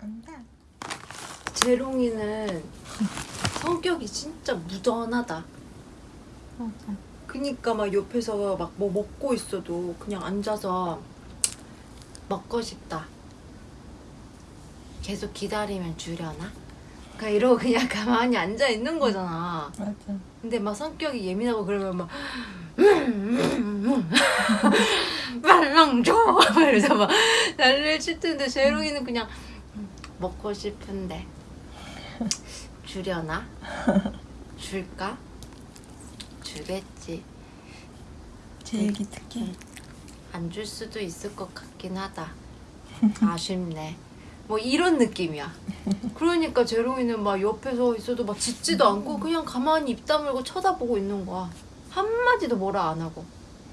안돼 재롱이는 성격이 진짜 무던하다. 맞아 그니까 막 옆에서 막 뭐 먹고 있어도 그냥 앉아서 먹고 싶다. 계속 기다리면 주려나? 그러니까 이러고 그냥 가만히 앉아 있는 거잖아. 맞아 근데 막 성격이 예민하고 그러면 막 말랑 줘 이러면서 막 난리를 칠 텐데 재롱이는 그냥 먹고 싶은데. 주려나? 줄까? 주겠지. 제일 기특해 안줄 수도 있을 것 같긴 하다. 아쉽네. 뭐 이런 느낌이야. 그러니까 재롱이는 막 옆에 서 있어도 막 짖지도 않고 그냥 가만히 입 다물고 쳐다보고 있는 거야. 한마디도 뭐라 안 하고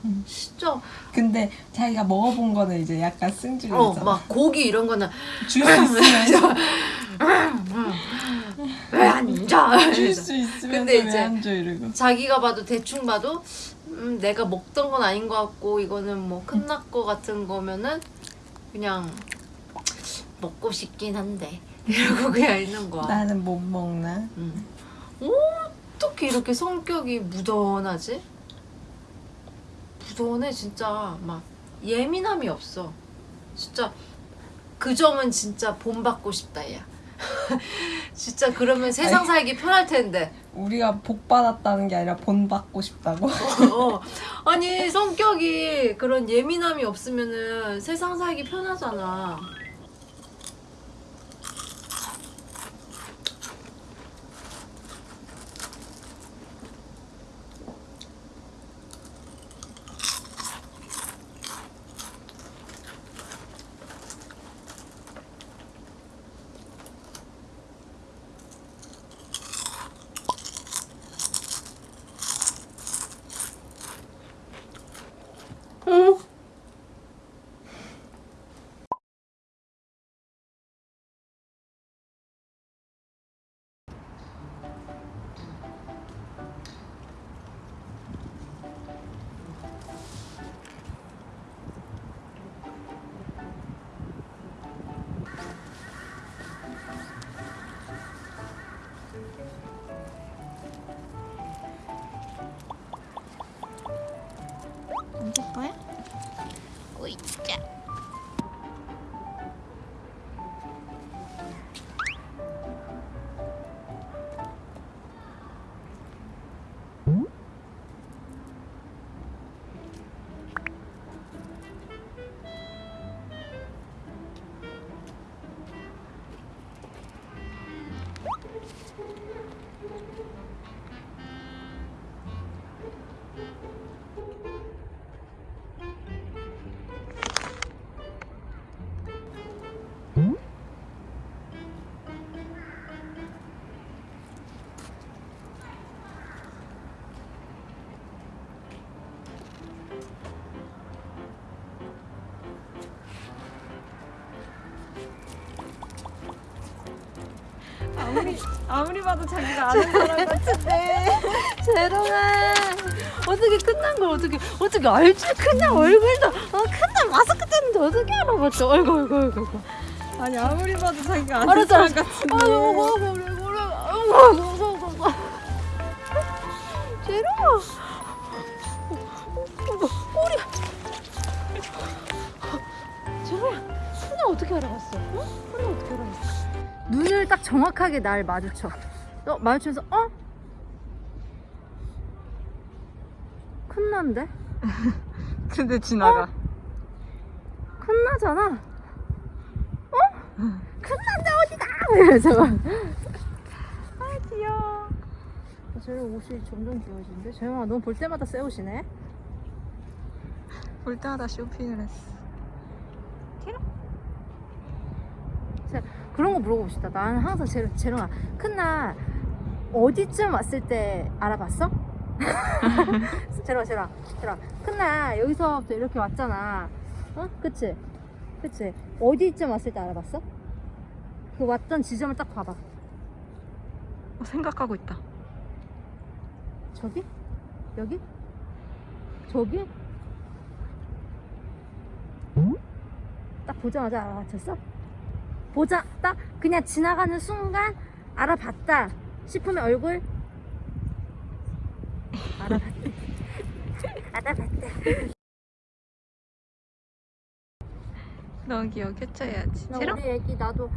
음. 진짜 근데 자기가 먹어본 거는 이제 약간 승질이잖아 어막 고기 이런 거는 줄 수 있으면 왜안 줘? 줄수 있으면서 근데 이제- 왜안 줘 이러고 자기가 봐도 대충 봐도 음, 내가 먹던 건 아닌 것 같고 이거는 뭐 끝났 거 같은 거면은 그냥 먹고 싶긴 한데 이러고 그냥 있는 거야. 나는 못 먹나 음. 어떻게 이렇게 성격이 무던하지? 무던해 진짜 막 예민함이 없어. 진짜 그 점은 진짜 본받고 싶다 야. 진짜 그러면 세상 아니. 살기 편할 텐데. 우리가 복 받았다는 게 아니라 본 받고 싶다고 어. 아니 성격이 그런 예민함이 없으면은 세상 살기 편하잖아. 아무리 봐도 자기가 아는 사람 같은데 재롱아 어떻게 끝난 걸 어떻게 어떻게 알지? 그냥 얼굴도 어, 그냥 마스크 떼는데 어떻게? 어이구 어이구 어이구 어이구. 아니 아무리 봐도 자기가 아는 알았어, 사람 알았어. 같은데 아이고 아이고 아이고 아이고 딱 정확하게 날 마주쳐 어? 마주치면서 어? 큰난데? 근데 지나가 큰나잖아. 어? 큰난데 어디다? 이러면서 막. 아 귀여워 쟤 옷이 점점 귀여워지는데? 재영아 넌 볼 때마다 새 옷이네? 볼 때마다 쇼핑을 했어 그런 거 물어봅시다. 나는 항상 재, 재롱아 큰날 어디쯤 왔을 때 알아봤어? 재롱아 재롱아 재롱아 큰날 여기서부터 이렇게 왔잖아. 어? 그치? 그치? 어디쯤 왔을 때 알아봤어? 그 왔던 지점을 딱 봐봐. 어, 생각하고 있다 저기? 여기? 저기? 딱 보자마자 알아맞혔어? 보자 딱 그냥 지나가는 순간 알아봤다 싶으면 얼굴 알아봤다 알아봤다 너무 귀여워. 캡처해야지. 나? 우리 애기 나도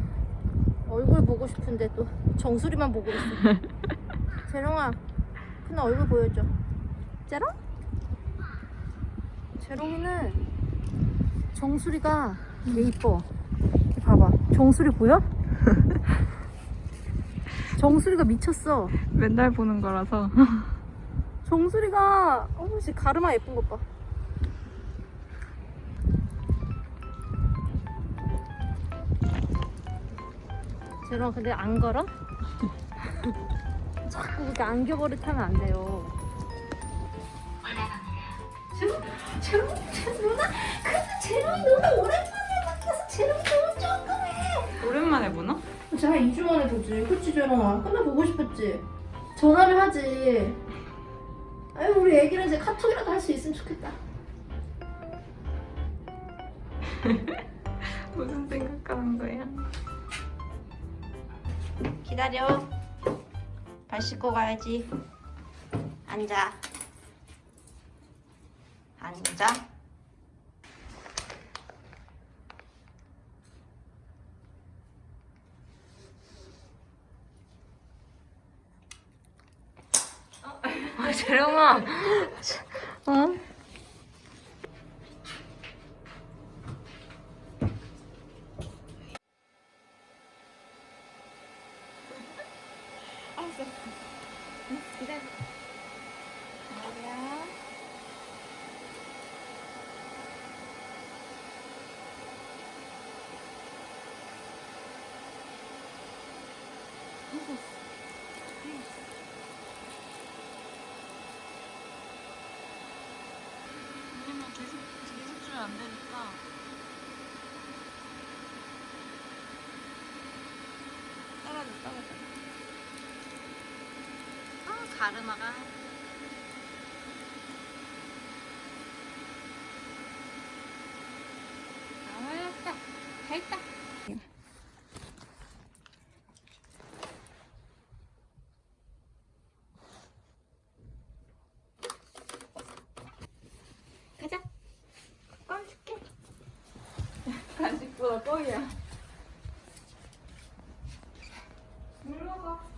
얼굴 보고 싶은데 또 정수리만 보고 있어 재롱아 그나 얼굴 보여줘 재롱? 재롱이는 정수리가 되게 이뻐 정수리 보여? 정수리가 미쳤어 맨날 보는 거라서. 정수리가 어머 씨 가르마 예쁜 것 봐. 제가 근데 안 걸어? 자꾸 그렇게 안겨버릇 하면 안 돼요. 제롱, 제롱, 제롱 누나, 근데 제롱이 누나 오랜만에 너무 조금해. 오랜만에 보나? 제가 2주 만에 보지. 그치, 제롱아? 끝나 보고 싶었지? 전화를 하지. 아유, 우리 애기는 이제 카톡이라도 할 수 있으면 좋겠다. 무슨 생각하는 거야? 기다려. 발 씻고 가야지. 앉아. 앉아. 아, 재롱아. 어? 왜냐면 계속 계속 주면 안 되니까. 떨어져, 떨어져. 아, 가르마가. 나와야겠다. 했다. 가자. 껌 줄게. 간식보다 뻥이야. 물러가.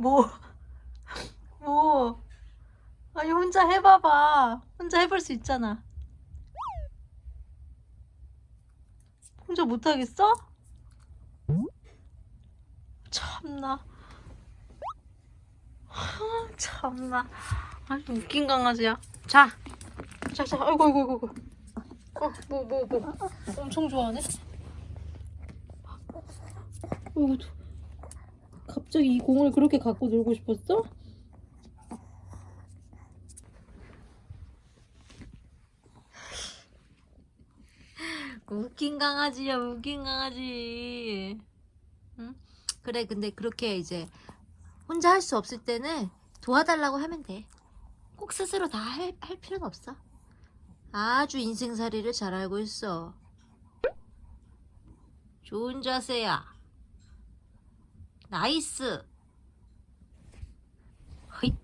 뭐? 뭐? 아니 혼자 해봐봐. 혼자 해볼 수 있잖아. 혼자 못하겠어? 참나. 아, 참나. 아주 웃긴 강아지야. 자, 자, 자. 아이고, 아이고, 아이고. 아이고. 어, 뭐, 뭐, 뭐. 엄청 좋아하네. 어이구, 갑자기 이 공을 그렇게 갖고 놀고 싶었어? 웃긴 강아지야, 웃긴 강아지. 응? 그래, 근데 그렇게 이제 혼자 할 수 없을 때는 도와달라고 하면 돼. 꼭 스스로 다 할 할 필요는 없어. 아주 인생살이를 잘 알고 있어. 좋은 자세야. Nice. 허잇.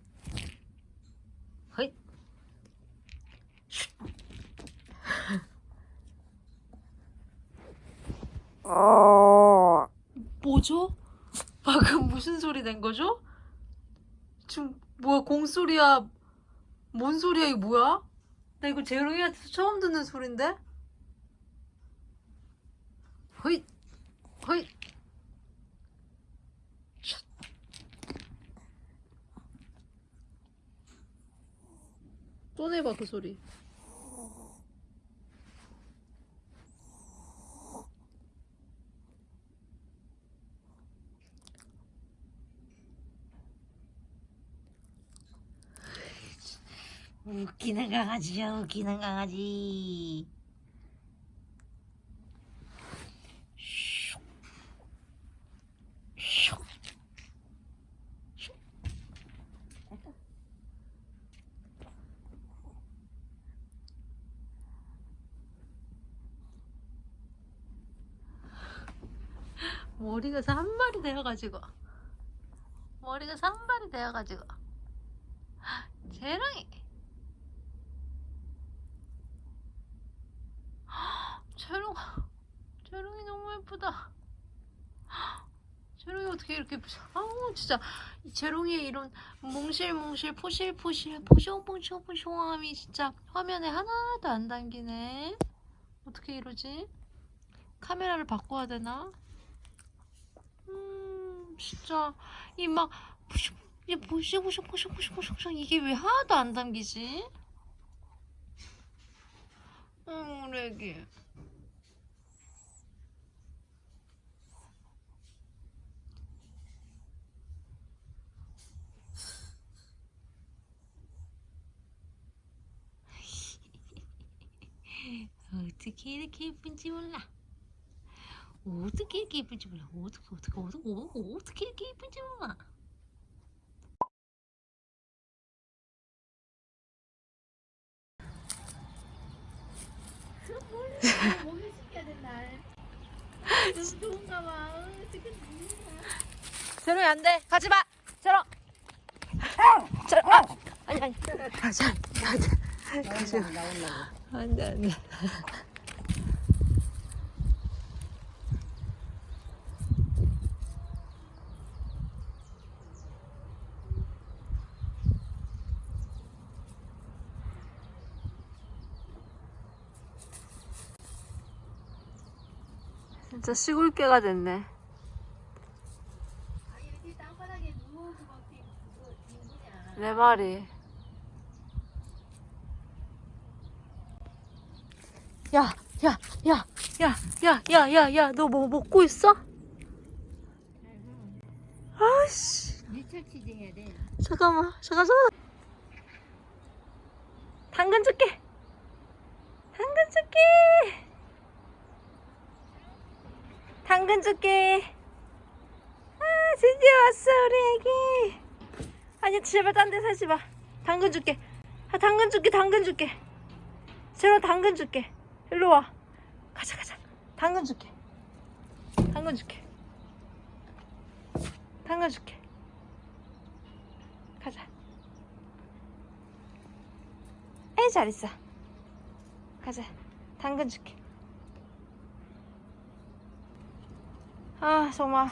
허잇. 뭐죠? 방금 무슨 소리 낸 거죠? 지금 뭐야 공소리야? 뭔 소리야 이거 뭐야? 나 이거 재롱이한테 처음 듣는 소린데? 허잇. 허잇. 또 내봐 그 소리. 웃기는 강아지야 웃기는 강아지. 머리가 산발이 되어가지고. 머리가 산발이 되어가지고. 재롱이. 재롱 재롱이 너무 예쁘다. 재롱이 어떻게 이렇게? 아우 진짜. 이 재롱이의 이런 몽실몽실 포실포실 포숑포숑포숑함이 진짜 화면에 하나도 안 담기네. 어떻게 이러지? 카메라를 바꿔야 되나? 음 진짜 이막 이게 보시보시보시보시보시 이게 왜 하나도 안 담기지? 어, 우리 애기. 어떻게 이렇게 예쁜지 몰라. 어떻게 이렇게 예쁜지 몰라. 어떻게 어떻게 어떻게 어떻게, 어떻게 이렇게 예쁜지 몰라. 몸을 시켜야 된다. 너무 좋은가 봐. 어떻게 재롱이 안 돼. 가지 마. 재롱. 재롱. 아! 아니 아니. 가지 마. 가지 마. 가지 마. 안 돼, 안 돼. 진짜 시골개가 됐네. 내 말이. 야, 야, 야, 야, 야, 야, 야, 야, 너 뭐 먹고 있어? 아씨. 잠깐만, 잠깐, 잠깐. 당근 줄게. 당근 줄게. 당근 줄게. 아, 드디어 왔어, 우리 애기. 아니, 제발 딴 데 사지 마. 당근 줄게. 아, 당근 줄게, 당근 줄게. 제로 당근 줄게. 일로 와. 가자, 가자. 당근 줄게. 당근 줄게. 당근 줄게. 가자. 에이, 잘했어. 가자. 당근 줄게. 아, 정말.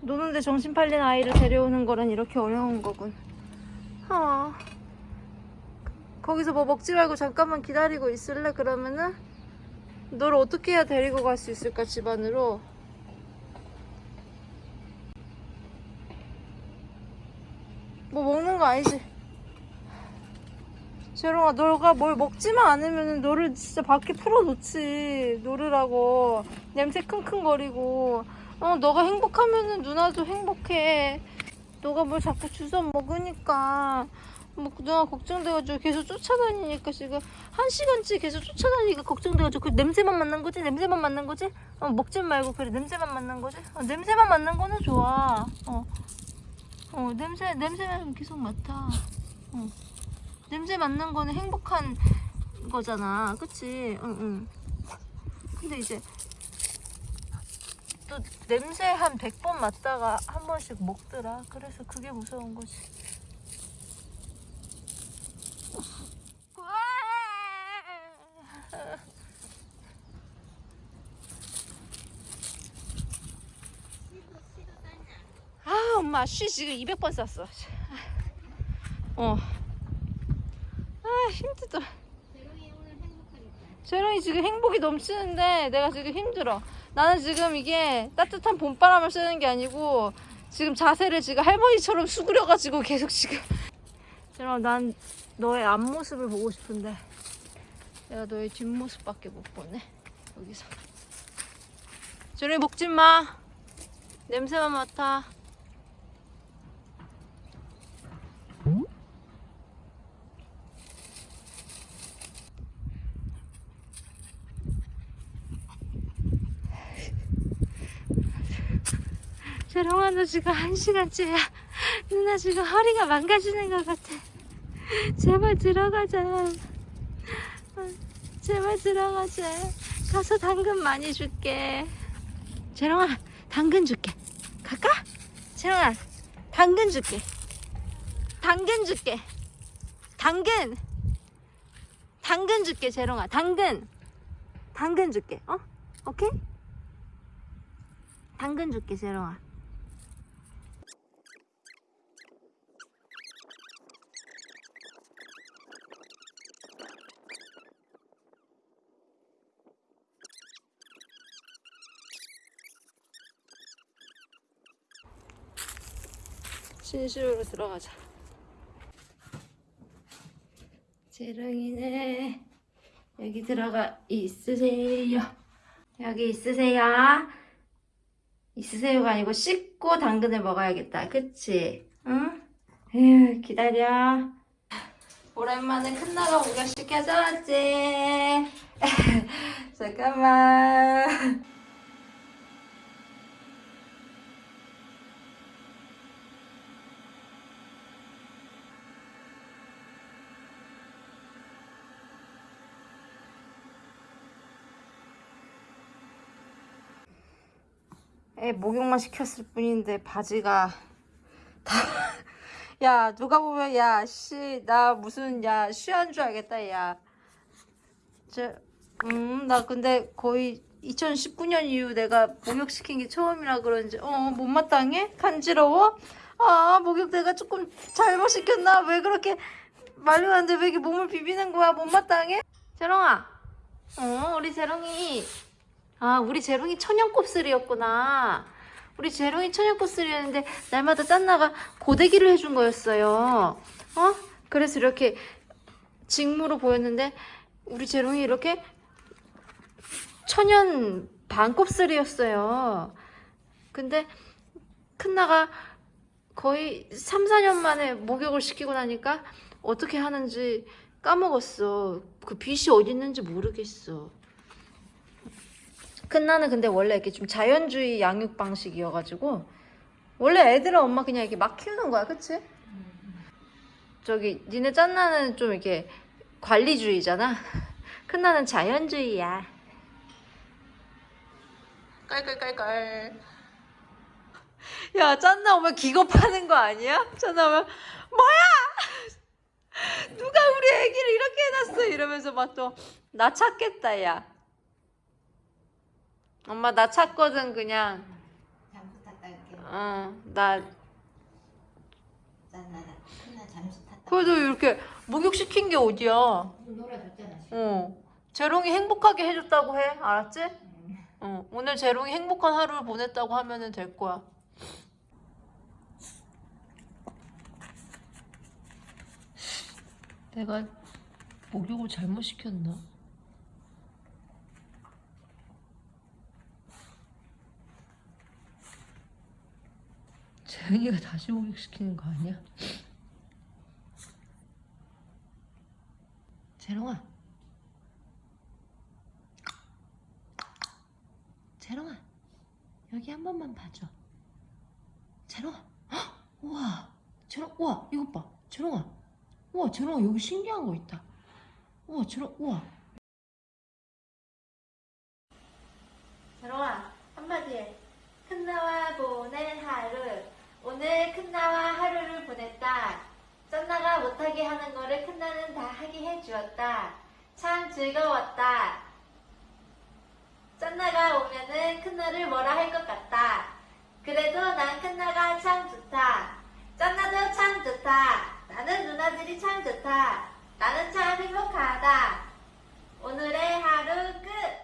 노는데 정신 팔린 아이를 데려오는 거는 이렇게 어려운 거군. 아. 거기서 뭐 먹지 말고 잠깐만 기다리고 있을래? 그러면은 너를 어떻게 해야 데리고 갈 수 있을까 집안으로? 뭐 먹는 거 아니지? 재롱아 너가 뭘 먹지만 않으면 너를 진짜 밖에 풀어놓지. 놀으라고. 냄새 킁킁거리고. 어 너가 행복하면은 누나도 행복해. 너가 뭘 자꾸 주워 먹으니까. 뭐 누나 걱정돼가지고 계속 쫓아다니니까 지금 한 시간째 계속 쫓아다니니까 걱정돼가지고 그 냄새만 맡는 거지? 냄새만 맡는 거지? 어 먹지 말고 그래. 냄새만 맡는 거지? 어, 냄새만 맡는 거는 좋아. 어, 어 냄새 냄새만 계속 맡아. 어. 냄새 맡는 거는 행복한 거잖아. 그치? 응응. 근데 이제 또 냄새 한 100번 맡다가 한 번씩 먹더라. 그래서 그게 무서운 거지. 아 엄마 쉬 지금 200번 쌌어. 어. 아 힘들다 재롱이 지금 행복이 넘치는데 내가 지금 힘들어. 나는 지금 이게 따뜻한 봄바람을 쐬는 게 아니고 지금 자세를 지금 할머니처럼 수그려가지고 계속 지금. 재롱아 난 너의 앞모습을 보고 싶은데 내가 너의 뒷모습밖에 못 보네 여기서. 재롱이 먹지 마. 냄새만 맡아 재롱아 너 지금 한 시간째야. 누나 지금 허리가 망가지는 것 같아. 제발 들어가자. 어, 제발 들어가자. 가서 당근 많이 줄게. 재롱아 당근 줄게. 갈까? 재롱아 당근 줄게. 당근 줄게. 당근. 당근 줄게 재롱아. 당근. 당근 줄게. 어? 오케이? 당근 줄게 재롱아 진심으로 들어가자. 재롱이네 여기 들어가 있으세요? 여기 있으세요? 있으세요가 아니고 씻고 당근을 먹어야겠다 그치? 응? 에휴 기다려. 오랜만에 큰나가 목욕시켜서 왔지. 잠깐만 애 목욕만 시켰을 뿐인데 바지가 다. 야 누가 보면 야 씨 나 무슨 야 쉬한 줄 알겠다 야. 저음 나 근데 거의 2019년 이후 내가 목욕 시킨 게 처음이라 그런지 어 못마땅해? 간지러워? 아 목욕 내가 조금 잘못 시켰나? 왜 그렇게 말리는데 왜 이렇게 몸을 비비는 거야? 못마땅해? 재롱아. 어 우리 재롱이 아, 우리 재롱이 천연 곱슬이었구나. 우리 재롱이 천연 곱슬이었는데 날마다 짠나가 고데기를 해준 거였어요. 어? 그래서 이렇게 직무로 보였는데 우리 재롱이 이렇게 천연 반곱슬이었어요. 근데 큰나가 거의 3, 4년 만에 목욕을 시키고 나니까 어떻게 하는지 까먹었어. 그 빛이 어디 있는지 모르겠어. 큰나는 근데 원래 이렇게 좀 자연주의 양육 방식이어가지고 원래 애들은 엄마 그냥 이렇게 막 키우는 거야, 그치? 저기 니네 짠나는 좀 이렇게 관리주의잖아. 큰나는 자연주의야. 깔깔깔깔. 야, 짠나 오면 기겁하는 거 아니야? 짠나 오면 뭐야? 누가 우리 애기를 이렇게 해놨어? 이러면서 막 또 나 찾겠다, 야. 엄마 나 찾거든 그냥. 잠수 탔다 이렇게. 어나 그래도 이렇게 목욕시킨 게 어디야? 놀아줬잖아 어. 재롱이 행복하게 해줬다고 해? 알았지? 어. 오늘 재롱이 행복한 하루를 보냈다고 하면은 될 거야. 내가 목욕을 잘못 시켰나? 재영이가 다시 목욕시키는 거 아니야? 재롱아. 재롱아. 여기 한 번만 봐줘. 재롱아. 헉! 우와. 재롱 우와. 이것 봐. 재롱아. 우와 재롱아. 여기 신기한 거 있다. 우와 재롱 우와. 재롱아 한마디 해. 큰나와 보낸 하루 오늘 큰나와 하루를 보냈다. 짠나가 못하게 하는 거를 큰나는 다 하게 해주었다. 참 즐거웠다. 짠나가 오면은 큰나를 뭐라 할 것 같다. 그래도 난 큰나가 참 좋다. 짠나도 참 좋다. 나는 누나들이 참 좋다. 나는 참 행복하다. 오늘의 하루 끝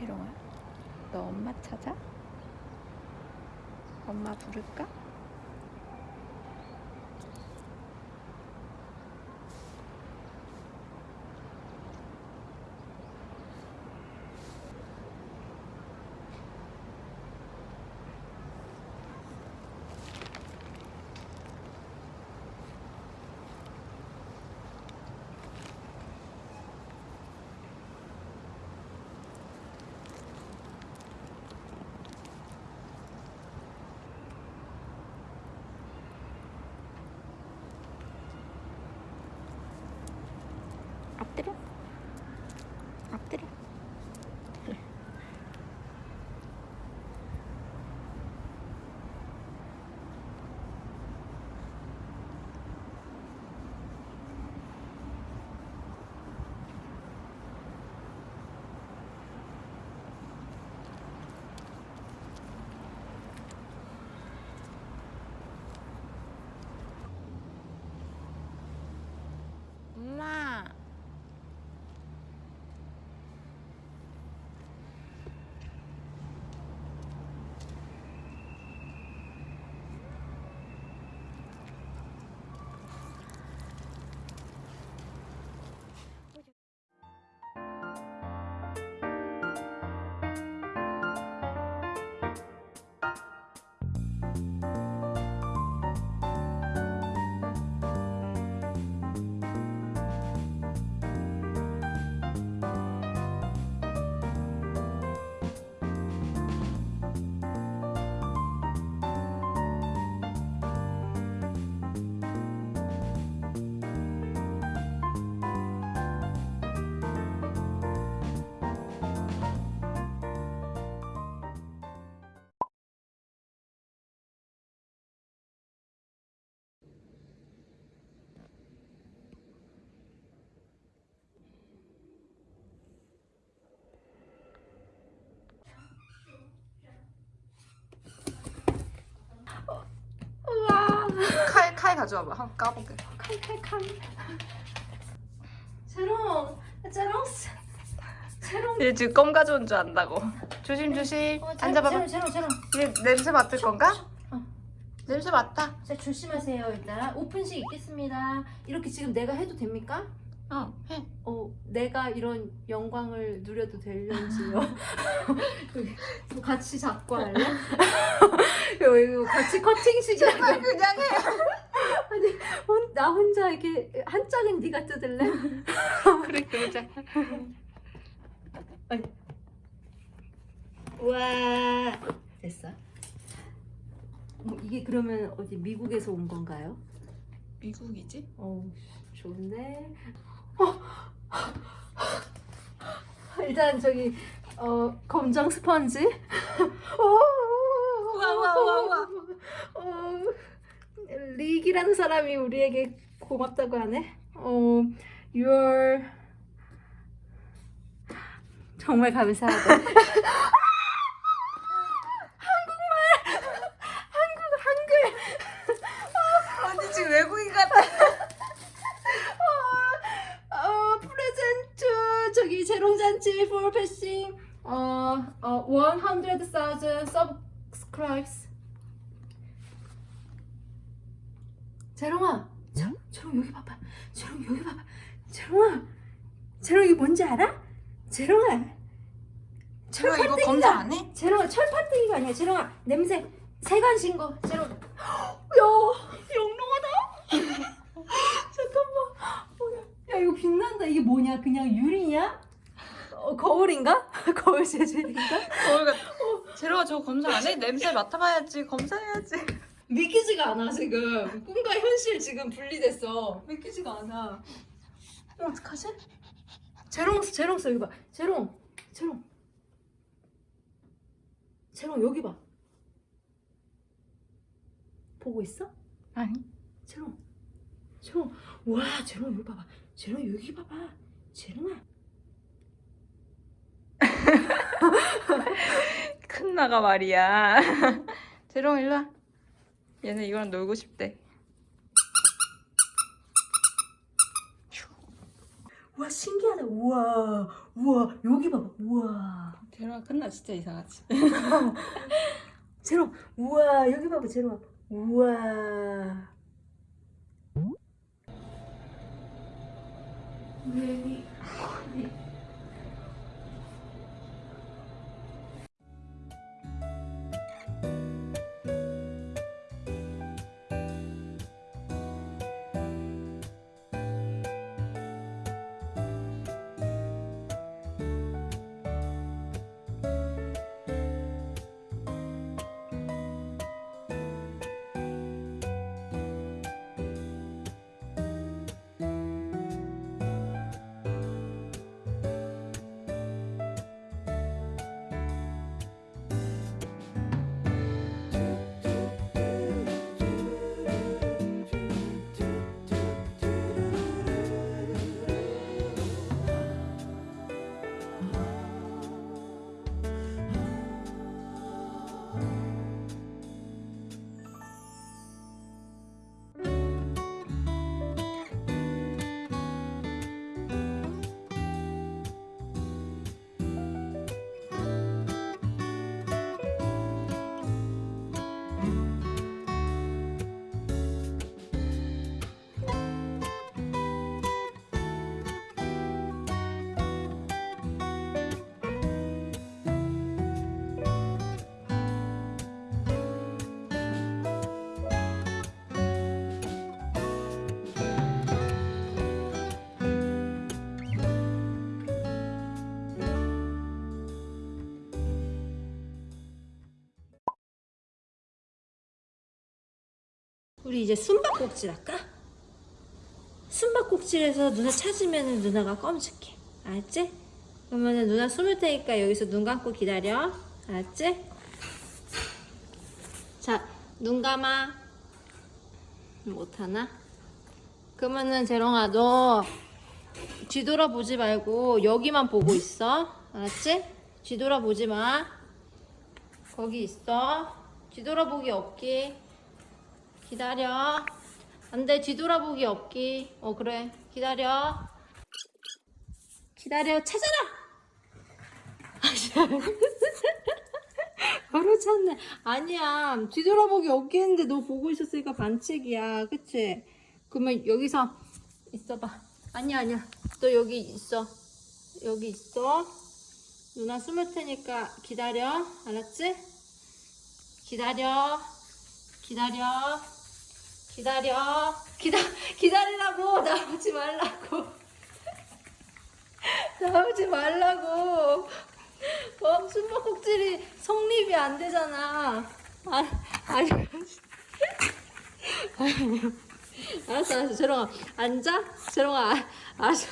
재롱아, 너 엄마 찾아? 엄마 부를까? 엎 칼, 칼 가져와봐. 한번 까볼게. 칼칼칼. 재롱, 재롱, 재롱. 얘 지금 껌 가져온 줄 안다고. 조심, 조심. 어, 앉아봐봐. 재롱, 재롱. 얘 냄새 맡을 건가? 어. 냄새 맡다. 자 조심하세요 일단 오픈식 있겠습니다. 이렇게 지금 내가 해도 됩니까? 어, 해. 어 내가 이런 영광을 누려도 될런지요. 여기 뭐 같이 잡고 할래? 이거 같이 커팅식이야. 그냥 해. 혼, 나 혼자 이렇게 한 짝은 네가 뜯을래? 그래, 그러자. 우와 됐어. 뭐 이게 그러면 어디 미국에서 온 건가요? 미국이지? 어 좋은데. 어. 일단 저기 어 검정 스펀지. 우와, 우와, 우와, 우와. 어, 릭이라는 사람이 우리에게 고맙다고 하네. 어 your 정말 감사하다. 언니 지금 외국인 같아. 어 프레젠트 저기 재롱잔치 for passing 어 어 100,000 subscribes 재롱아 재- 재롱 여기 봐봐 재롱 여기 봐봐 재롱아 재롱 이게 뭔지 알아? 재롱아 제가 이거 검사 안 해? 재롱아 철판뜨기가 아니야 재롱아 냄새. 세간 신거 재롱 야 영롱하다. 잠깐만. 어, 야, 야 이거 빛난다. 이게 뭐냐? 그냥 유리냐 어, 거울인가? 거울 재질인가? 거울 같 제로가 저거 검사 안 해? 냄새 맡아봐야지. 검사해야지. 믿기지가 않아 지금. 꿈과 현실 지금 분리됐어. 믿기지가 않아. 어, 어떡하지? 재롱 재롱 써 여기 봐. 재롱 재롱. 재롱 여기 봐 보고 있어? 아니. 재롱. 재롱. 와 재롱 여기 봐봐. 재롱 여기 봐봐. 재롱아. 큰 나가 말이야. 제롱 일로 와. 얘는 이거랑 놀고 싶대. 와 신기하다. 우와 우와. 여기 봐봐. 우와. 제롱아 큰나 진짜 이상하지. 재롱. 우와 여기 봐봐 재롱아 우와. 왜 우리 이제 숨바꼭질 할까? 숨바꼭질에서 누나 찾으면 누나가 껌 줄게 알았지? 그러면은 누나 숨을 테니까 여기서 눈 감고 기다려 알았지? 자눈 감아 못하나? 그러면은 재롱아 너 뒤돌아보지 말고 여기만 보고 있어 알았지? 뒤돌아보지 마 거기 있어 뒤돌아보기 없기 기다려. 안 돼, 뒤돌아보기 없기. 어, 그래. 기다려. 기다려. 찾아라! 바로 찾네. 아니야. 뒤돌아보기 없기 했는데 너 보고 있었으니까 반칙이야. 그치? 그러면 여기서 있어봐. 아니야, 아니야. 너 여기 있어. 여기 있어. 누나 숨을 테니까 기다려. 알았지? 기다려. 기다려. 기다려. 기다, 기다리라고. 나오지 말라고. 나오지 말라고. 어, 숨바꼭질이 성립이 안 되잖아. 아, 아니. 알았어, 알았어. 재롱아, 앉아. 재롱아, 아, 알았어.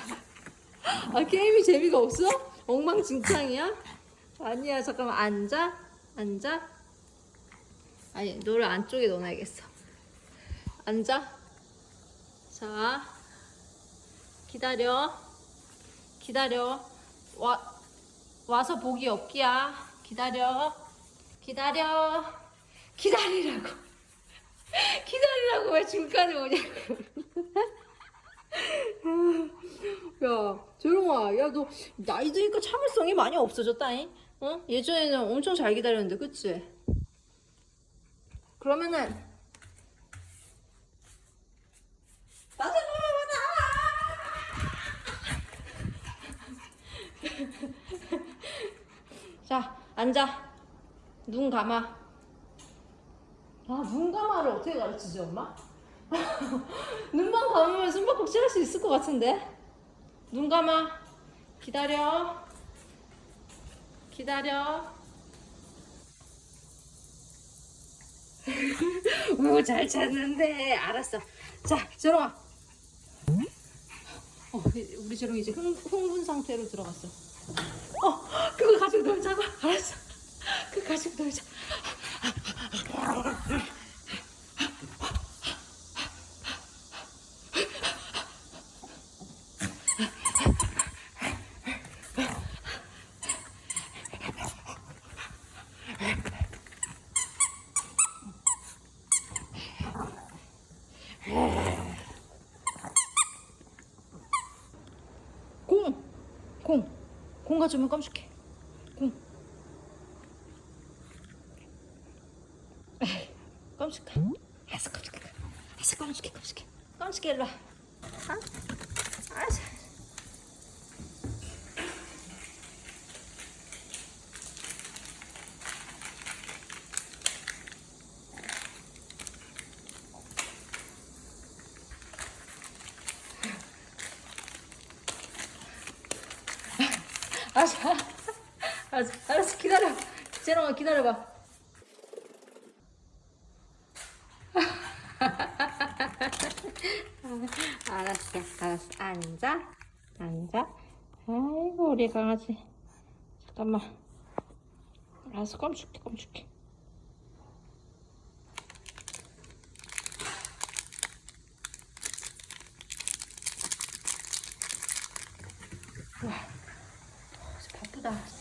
아, 게임이 재미가 없어? 엉망진창이야? 아니야, 잠깐만. 앉아. 앉아. 아니, 너를 안쪽에 넣어놔야겠어. 앉아. 자, 기다려. 기다려. 와, 와서 보기 없기야. 기다려. 기다려. 기다리라고. 기다리라고 왜 중간에 오냐고. 야, 조롱아, 야, 너 나이 드니까 참을성이 많이 없어졌다잉? 어? 예전에는 엄청 잘 기다렸는데, 그치? 그러면은 맞아 맞아 자, 앉아. 눈 감아. 아, 눈 감아를 어떻게 가르치지, 엄마? 눈만 감으면 숨바꼭질 할 수 있을 것 같은데? 눈 감아. 기다려. 기다려. 오, 잘 찾는데. 알았어. 자, 재롱아. 어, 우리 재롱이 이제 흥, 흥분 상태로 들어갔어. 어, 그거 가지고 놀자고. 알았어. 그거 가지고 놀자. 공! 공! 공 가져오면 깜찍해. 공. 에이, 깜찍해. 알았어, 깜찍해. 알았어, 깜찍해, 깜찍해. 깜찍해, 일로 와. 어? 알았어. 알았어, 알았어, 알았어, 기다려. 재롱아, 기다려봐. 알았어, 알았어. 앉아, 앉아. 아이고, 우리 강아지. 잠깐만. 알았어, 깜찍해, 깜찍해. 와, 바쁘다.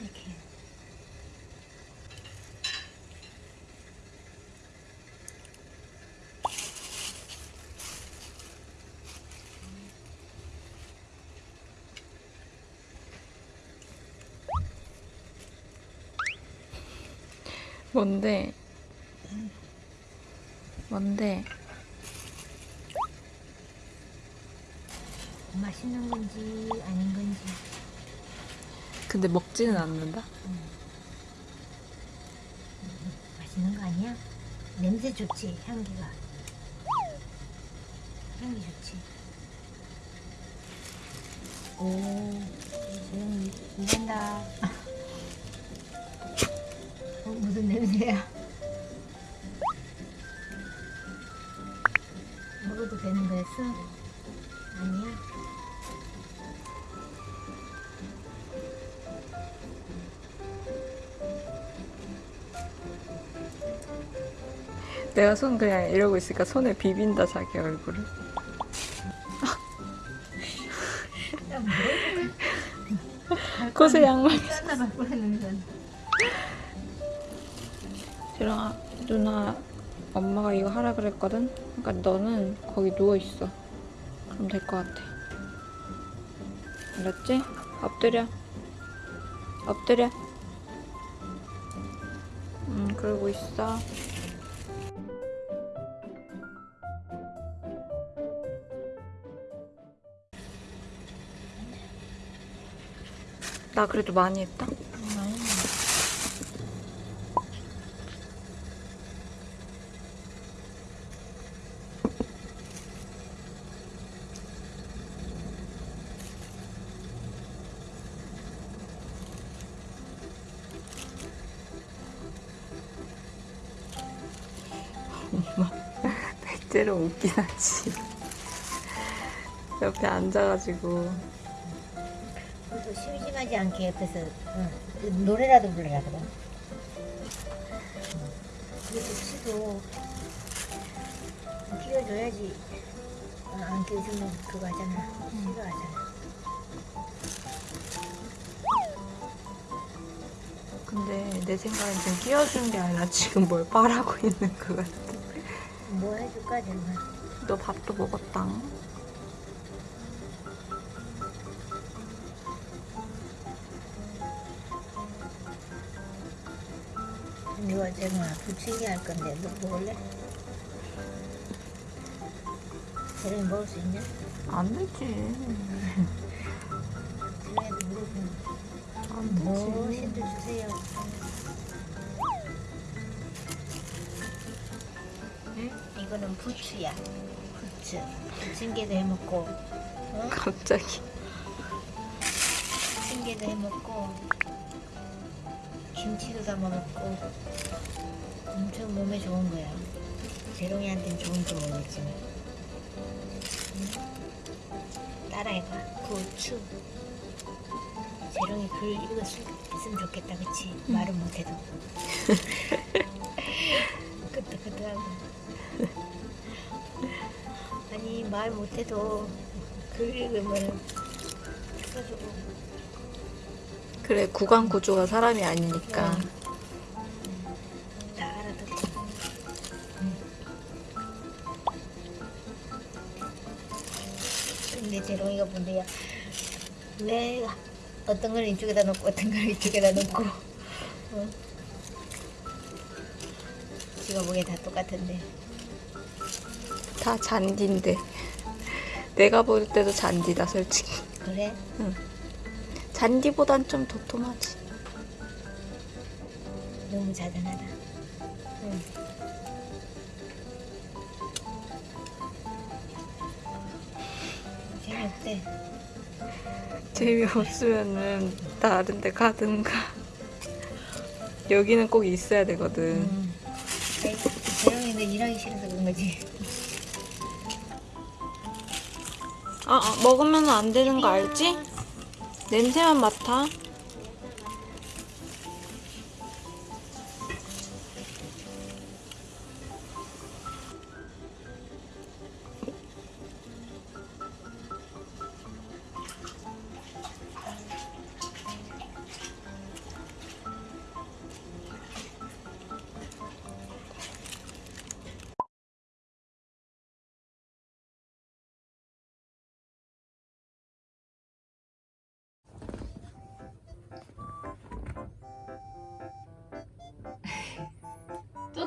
탐색해. 뭔데? 뭔데? 맛있는 건지 아닌 건지. 근데 먹지는 않는다? 맛있는 거 아니야? 냄새 좋지, 향기가. 향기 좋지. 오, 지금 일한다. 어, 무슨 냄새야? 먹어도 되는 거였어? 내가 손 그냥 이러고 있으니까 손에 비빈다 자기 얼굴을. 곳에 양말. 지랑아 누나 엄마가 이거 하라 그랬거든. 그러니까 너는 거기 누워 있어. 그럼 될 것 같아. 알았지? 엎드려. 엎드려. 음 그러고 있어. 나 그래도 많이 했다. 백제로 웃긴 하지. 옆에 앉아가지고 심심하지 않게 옆에서 어, 노래라도 불러라 그럼. 그래도 치도 끼워줘야지. 어, 안 끼워주면 그거 하잖아. 싫어하잖아. 근데 내 생각엔 지금 끼워준 게 아니라 지금 뭘 빨아고 있는 것 같아. 뭐 해줄까 정말. 너 밥도 먹었다. 부치기 할 건데 너 먹을래? 저녁에 먹을 수 있냐? 안 되지. 저녁에도 물어보면 안뭐 되지. 신들 주세요. 응? 이거는 부추야. 부추. 부침개도 해먹고, 어? 갑자기. 부침개도 해먹고, 김치도 담아 먹고, 엄청 몸에 좋은 거야. 재롱이한테는 좋은 거 모르겠지만. 응? 따라해봐. 부추. 재롱이 글 읽었으면 좋겠다, 그치? 말은 못해도. 끄떡끄떡하고. 아니, 말 못해도 글 읽으면 써주고. 그래 구강 구조가 사람이 아니니까. 다 본데야 왜 어떤 걸 이쪽에다 놓고 어떤 걸 이쪽에다 놓고 어? 지가 보기엔 다 똑같은데 다 잔디인데. 내가 볼 때도 잔디다 솔직히. 그래? 잔디보단 좀 도톰하지. 너무 자단하다 응. 재미없대 재미없으면은 다른 데 가든가. 여기는 꼭 있어야 되거든. 음. 아이, 재롱이는 일하기 싫어서 그런 거지 아, 아, 먹으면 안 되는 거 알지? 냄새만 맡아.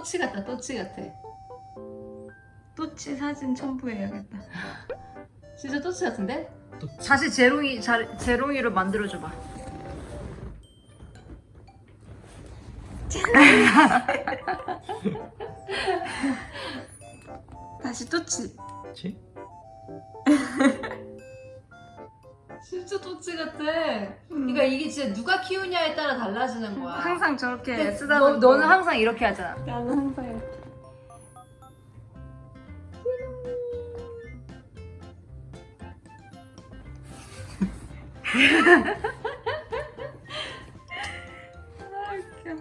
또치 같다 또치 같아 또치 사진 첨부해야겠다. 진짜 또치 같은데? 다시 제롱이 자, 제롱이로 만들어줘봐. 다시 또치. 그치? 진짜 또치 같아 그러니까 이게 진짜 누가 키우냐에 따라 달라지는 거야 항상 저렇게 너, 쓰다듬고. 너는 항상 이렇게 하잖아. 나는 항상 이렇게. 아, 웃겨.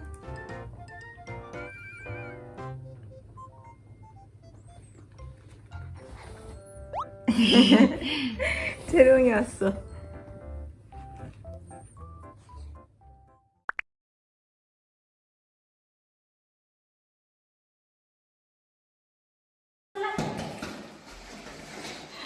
재롱이 왔어.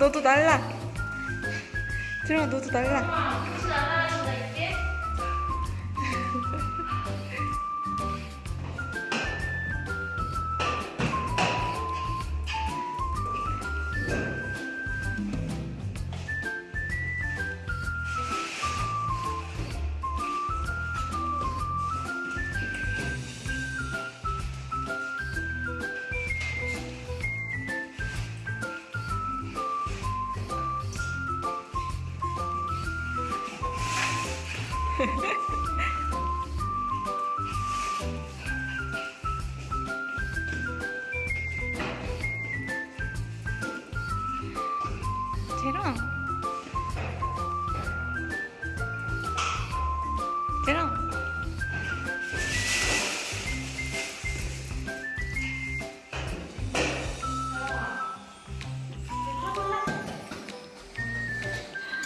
너도 날라. 재롱아 너도 날라.